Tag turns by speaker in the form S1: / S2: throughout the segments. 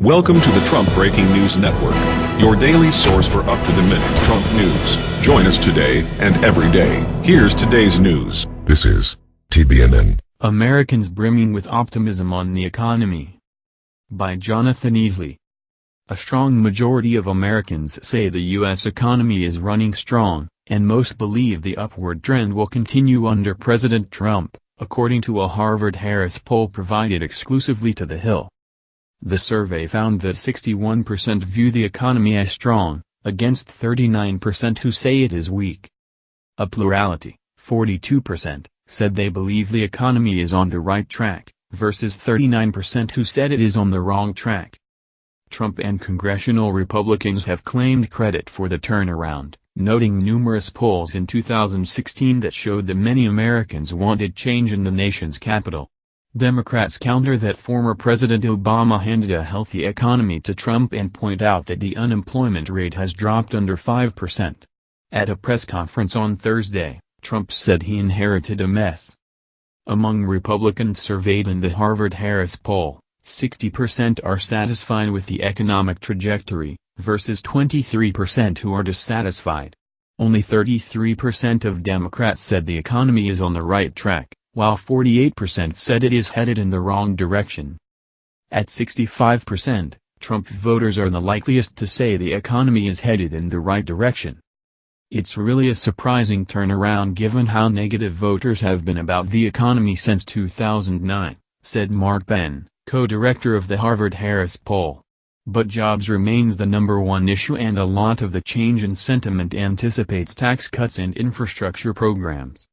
S1: Welcome to the Trump Breaking News Network, your daily source for up-to-the-minute Trump news. Join us today and every day. Here's today's news.
S2: This is TBNN.
S3: Americans brimming with optimism on the economy. By Jonathan Easley. A strong majority of Americans say the U.S. economy is running strong, and most believe the upward trend will continue under President Trump, according to a Harvard-Harris poll provided exclusively to The Hill. The survey found that 61% view the economy as strong, against 39% who say it is weak. A plurality, 42%, said they believe the economy is on the right track, versus 39% who said it is on the wrong track. Trump and congressional Republicans have claimed credit for the turnaround, noting numerous polls in 2016 that showed that many Americans wanted change in the nation's capital. Democrats counter that former President Obama handed a healthy economy to Trump and point out that the unemployment rate has dropped under 5%. At a press conference on Thursday, Trump said he inherited a mess. Among Republicans surveyed in the Harvard-Harris poll, 60% are satisfied with the economic trajectory, versus 23% who are dissatisfied. Only 33% of Democrats said the economy is on the right track while 48% said it is headed in the wrong direction. At 65%, Trump voters are the likeliest to say the economy is headed in the right direction. It's really a surprising turnaround given how negative voters have been about the economy since 2009, said Mark Penn, co-director of the Harvard-Harris poll. But jobs remains the number one issue and a lot of the change in sentiment anticipates tax cuts and infrastructure programs.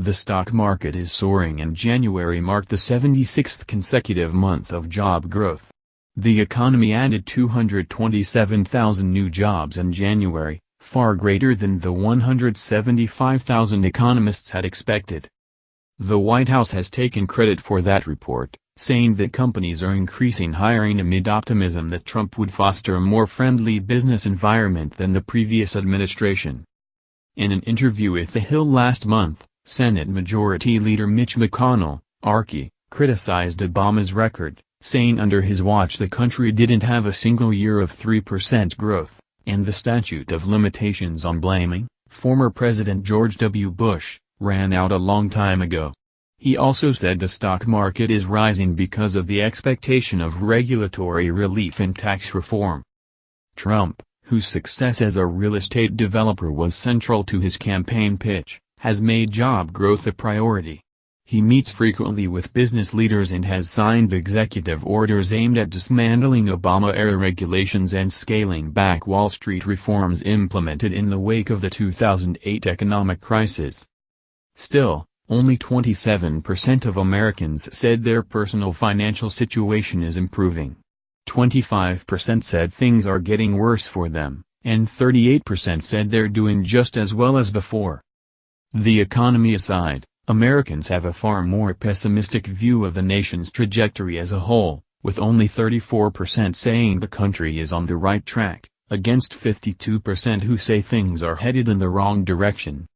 S3: The stock market is soaring and January marked the 76th consecutive month of job growth. The economy added 227,000 new jobs in January, far greater than the 175,000 economists had expected. The White House has taken credit for that report, saying that companies are increasing hiring amid optimism that Trump would foster a more friendly business environment than the previous administration. In an interview with The Hill last month, Senate Majority Leader Mitch McConnell, Archie, criticized Obama's record, saying under his watch the country didn't have a single year of 3% growth, and the statute of limitations on blaming, former President George W. Bush, ran out a long time ago. He also said the stock market is rising because of the expectation of regulatory relief and tax reform. Trump, whose success as a real estate developer was central to his campaign pitch, has made job growth a priority. He meets frequently with business leaders and has signed executive orders aimed at dismantling Obama-era regulations and scaling back Wall Street reforms implemented in the wake of the 2008 economic crisis. Still, only 27% of Americans said their personal financial situation is improving. 25% said things are getting worse for them, and 38% said they're doing just as well as before. The economy aside, Americans have a far more pessimistic view of the nation's trajectory as a whole, with only 34% saying the country is on the right track, against 52% who say things are headed in the wrong direction.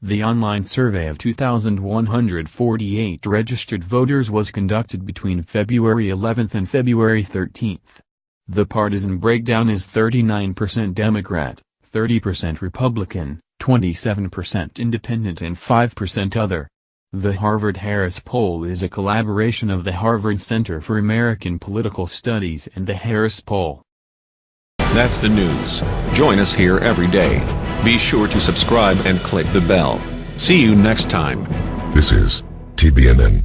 S3: The online survey of 2,148 registered voters was conducted between February 11 and February 13. The partisan breakdown is 39% Democrat, 30% Republican, 27% independent and 5% other. The Harvard-Harris poll is a collaboration of the Harvard Center for American Political Studies and the Harris Poll.
S1: That's the news. Join us here every day. Be sure to subscribe and click the bell. See you next time.
S2: This is TBNN.